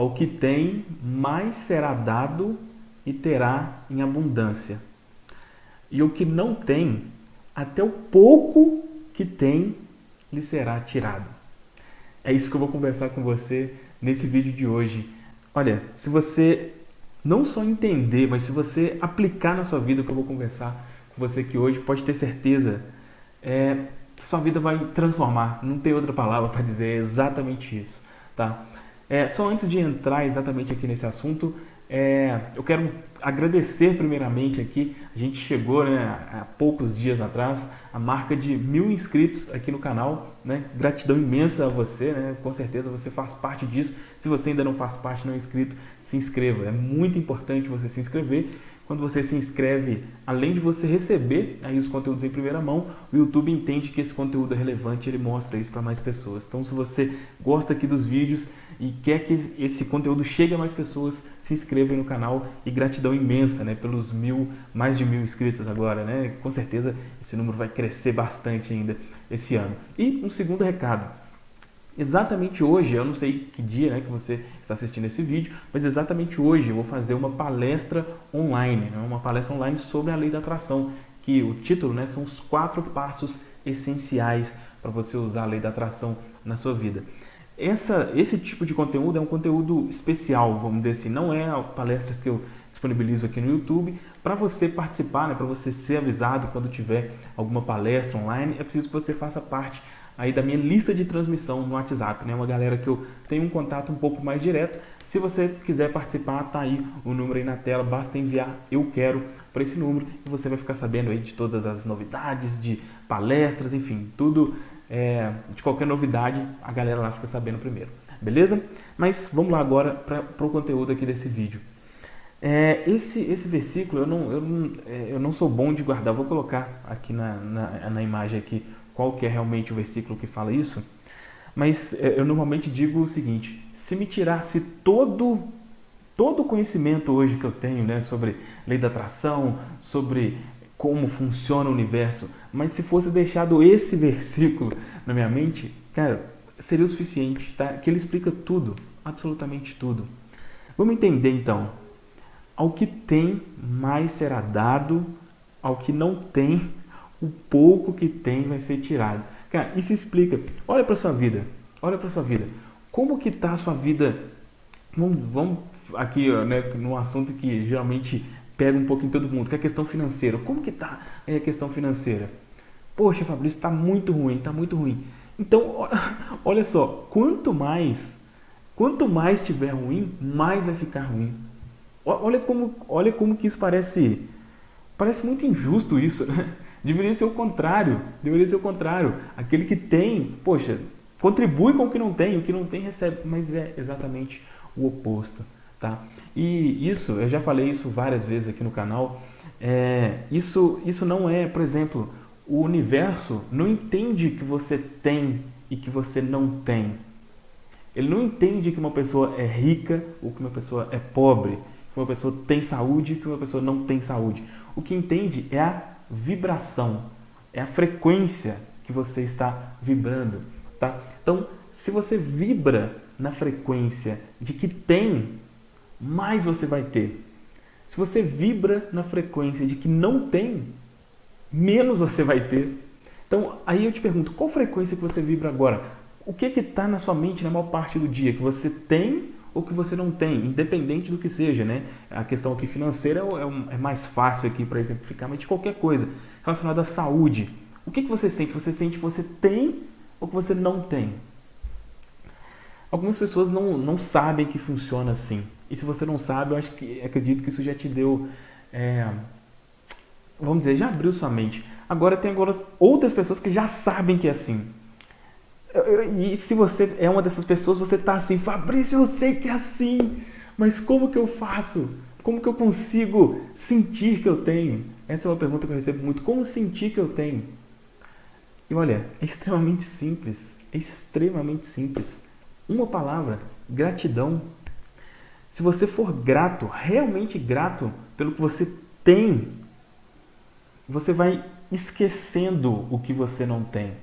Ao que tem, mais será dado e terá em abundância. E o que não tem, até o pouco que tem, lhe será tirado. É isso que eu vou conversar com você nesse vídeo de hoje. Olha, se você não só entender, mas se você aplicar na sua vida o que eu vou conversar com você aqui hoje, pode ter certeza, é, sua vida vai transformar. Não tem outra palavra para dizer exatamente isso, tá? É, só antes de entrar exatamente aqui nesse assunto, é, eu quero agradecer primeiramente aqui, a gente chegou né, há poucos dias atrás a marca de mil inscritos aqui no canal, né? gratidão imensa a você, né? com certeza você faz parte disso, se você ainda não faz parte, não é inscrito, se inscreva, é muito importante você se inscrever, quando você se inscreve, além de você receber aí os conteúdos em primeira mão, o YouTube entende que esse conteúdo é relevante, ele mostra isso para mais pessoas. Então, se você gosta aqui dos vídeos e quer que esse conteúdo chegue a mais pessoas, se inscreva no canal e gratidão imensa, né, pelos mil, mais de mil inscritos agora, né? Com certeza esse número vai crescer bastante ainda esse ano. E um segundo recado, Exatamente hoje, eu não sei que dia né, que você está assistindo esse vídeo, mas exatamente hoje eu vou fazer uma palestra online, né, uma palestra online sobre a lei da atração, que o título né, são os quatro passos essenciais para você usar a lei da atração na sua vida. Essa, esse tipo de conteúdo é um conteúdo especial, vamos dizer assim, não é palestras que eu disponibilizo aqui no YouTube. Para você participar, né, para você ser avisado quando tiver alguma palestra online, é preciso que você faça parte aí da minha lista de transmissão no WhatsApp, né? Uma galera que eu tenho um contato um pouco mais direto. Se você quiser participar, tá aí o número aí na tela, basta enviar eu quero para esse número e você vai ficar sabendo aí de todas as novidades, de palestras, enfim, tudo é, de qualquer novidade, a galera lá fica sabendo primeiro, beleza? Mas vamos lá agora para o conteúdo aqui desse vídeo. É, esse, esse versículo eu não, eu, não, é, eu não sou bom de guardar, vou colocar aqui na, na, na imagem aqui qual que é realmente o versículo que fala isso, mas é, eu normalmente digo o seguinte, se me tirasse todo todo o conhecimento hoje que eu tenho né, sobre lei da atração, sobre como funciona o universo, mas se fosse deixado esse versículo na minha mente, cara, seria o suficiente, tá? Que ele explica tudo, absolutamente tudo. Vamos entender então. Ao que tem, mais será dado, ao que não tem, o pouco que tem vai ser tirado. Cara, isso explica. Olha para sua vida. Olha para sua vida. Como que tá a sua vida? Vamos, vamos aqui, né, no assunto que geralmente pega um pouco em todo mundo, que é a questão financeira. Como que tá a questão financeira? Poxa, Fabrício, está muito ruim, está muito ruim. Então, olha só, quanto mais, quanto mais tiver ruim, mais vai ficar ruim. Olha como, olha como que isso parece, parece muito injusto isso, né? Deveria ser o contrário. Deveria ser o contrário. Aquele que tem, poxa, contribui com o que não tem, o que não tem recebe, mas é exatamente o oposto, tá? E isso, eu já falei isso várias vezes aqui no canal, é, isso, isso não é, por exemplo, o universo não entende que você tem e que você não tem. Ele não entende que uma pessoa é rica ou que uma pessoa é pobre, que uma pessoa tem saúde e que uma pessoa não tem saúde. O que entende é a vibração, é a frequência que você está vibrando, tá? Então, se você vibra na frequência de que tem, mais você vai ter. Se você vibra na frequência de que não tem, menos você vai ter. Então, aí eu te pergunto, qual frequência que você vibra agora? O que está na sua mente na maior parte do dia? Que você tem ou que você não tem, independente do que seja, né? A questão aqui financeira é, é mais fácil aqui para exemplificar, mas de qualquer coisa relacionada à saúde. O que, que você sente? Você sente que você tem ou que você não tem? Algumas pessoas não, não sabem que funciona assim. E se você não sabe, eu acho que acredito que isso já te deu, é, vamos dizer, já abriu sua mente. Agora tem agora outras pessoas que já sabem que é assim. E se você é uma dessas pessoas, você está assim, Fabrício, eu sei que é assim, mas como que eu faço? Como que eu consigo sentir que eu tenho? Essa é uma pergunta que eu recebo muito. Como sentir que eu tenho? E olha, é extremamente simples. É extremamente simples. Uma palavra, gratidão. Se você for grato, realmente grato pelo que você tem, você vai esquecendo o que você não tem.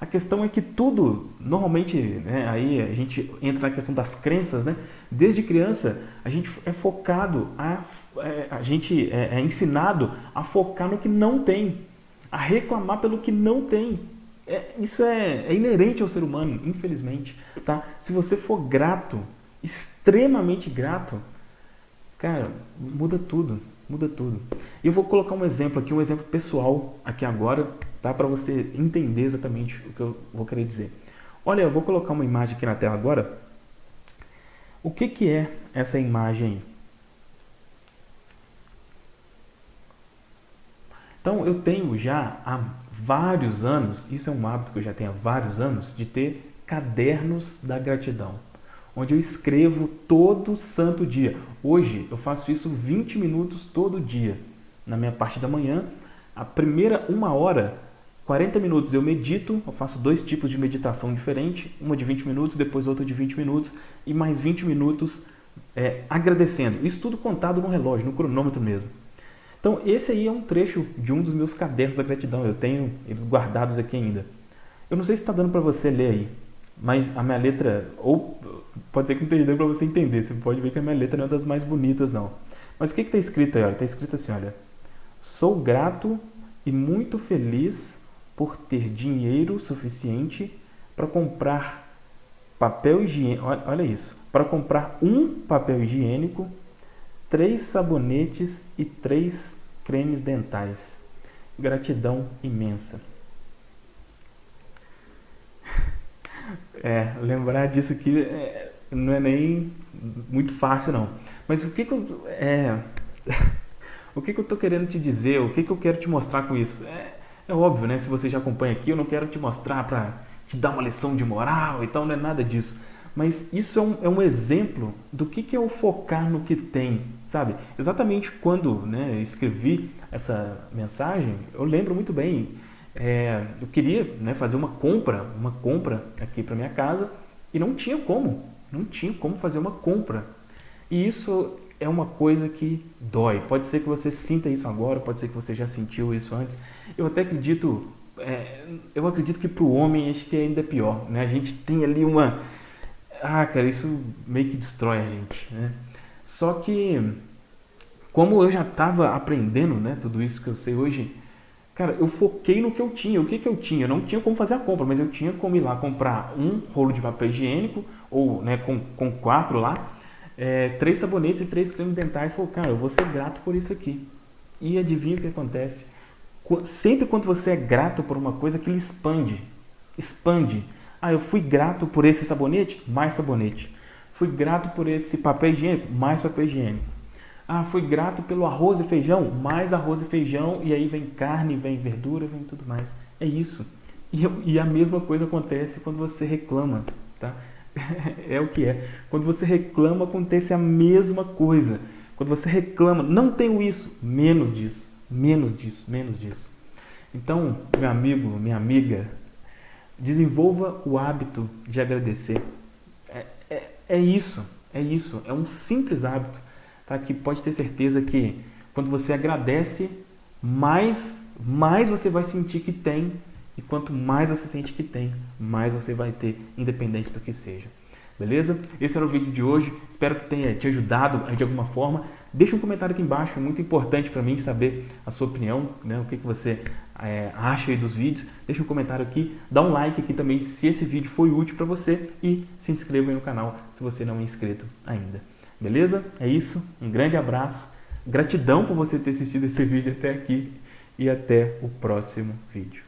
A questão é que tudo, normalmente, né, aí a gente entra na questão das crenças, né? Desde criança, a gente é focado, a, é, a gente é, é ensinado a focar no que não tem, a reclamar pelo que não tem. É, isso é, é, inerente ao ser humano, infelizmente. Tá? Se você for grato, extremamente grato, cara, muda tudo, muda tudo. E eu vou colocar um exemplo aqui, um exemplo pessoal aqui agora, tá? Para você entender exatamente o que eu vou querer dizer. Olha, eu vou colocar uma imagem aqui na tela agora. O que, que é essa imagem? Então, eu tenho já há vários anos, isso é um hábito que eu já tenho há vários anos, de ter cadernos da gratidão, onde eu escrevo todo santo dia. Hoje eu faço isso 20 minutos todo dia, na minha parte da manhã. A primeira uma hora 40 minutos eu medito, eu faço dois tipos de meditação diferente, uma de 20 minutos, depois outra de 20 minutos e mais 20 minutos é, agradecendo. Isso tudo contado no relógio, no cronômetro mesmo. Então esse aí é um trecho de um dos meus cadernos da gratidão, eu tenho eles guardados aqui ainda. Eu não sei se está dando para você ler aí, mas a minha letra, ou pode ser que não esteja dando para você entender, você pode ver que a minha letra não é das mais bonitas não. Mas o que está escrito aí? Está escrito assim, olha, sou grato e muito feliz por ter dinheiro suficiente para comprar papel higiênico, olha isso, para comprar um papel higiênico, três sabonetes e três cremes dentais. Gratidão imensa. É, lembrar disso aqui é, não é nem muito fácil não. Mas o que, que eu é, o que, que eu tô querendo te dizer? O que, que eu quero te mostrar com isso? É, é óbvio, né? Se você já acompanha aqui, eu não quero te mostrar para te dar uma lição de moral e tal, não é nada disso. Mas isso é um, é um exemplo do que, que é o focar no que tem, sabe? Exatamente quando né, escrevi essa mensagem, eu lembro muito bem. É, eu queria né, fazer uma compra, uma compra aqui para minha casa e não tinha como, não tinha como fazer uma compra. E isso é uma coisa que dói. Pode ser que você sinta isso agora, pode ser que você já sentiu isso antes. Eu até acredito, é, eu acredito que para o homem acho que ainda é pior. Né? A gente tem ali uma... Ah, cara, isso meio que destrói a gente. Né? Só que, como eu já estava aprendendo né, tudo isso que eu sei hoje, cara, eu foquei no que eu tinha. O que, que eu tinha? Eu não tinha como fazer a compra, mas eu tinha como ir lá comprar um rolo de papel higiênico, ou né, com, com quatro lá, é, três sabonetes e três cremes dentais. Falei, cara, eu vou ser grato por isso aqui. E adivinha o que acontece? Sempre quando você é grato por uma coisa, aquilo expande. Expande. Ah, eu fui grato por esse sabonete? Mais sabonete. Fui grato por esse papel higiênico? Mais papel higiênico. Ah, fui grato pelo arroz e feijão? Mais arroz e feijão. E aí vem carne, vem verdura, vem tudo mais. É isso. E, e a mesma coisa acontece quando você reclama. Tá? é o que é. Quando você reclama, acontece a mesma coisa. Quando você reclama, não tenho isso, menos disso, menos disso, menos disso. Então, meu amigo, minha amiga, desenvolva o hábito de agradecer. É, é, é isso, é isso. É um simples hábito tá? que pode ter certeza que quando você agradece, mais, mais você vai sentir que tem e quanto mais você sente que tem, mais você vai ter, independente do que seja. Beleza? Esse era o vídeo de hoje. Espero que tenha te ajudado de alguma forma. Deixa um comentário aqui embaixo, é muito importante para mim saber a sua opinião, né? o que, que você é, acha dos vídeos. Deixa um comentário aqui, dá um like aqui também se esse vídeo foi útil para você e se inscreva no canal se você não é inscrito ainda. Beleza? É isso, um grande abraço, gratidão por você ter assistido esse vídeo até aqui e até o próximo vídeo.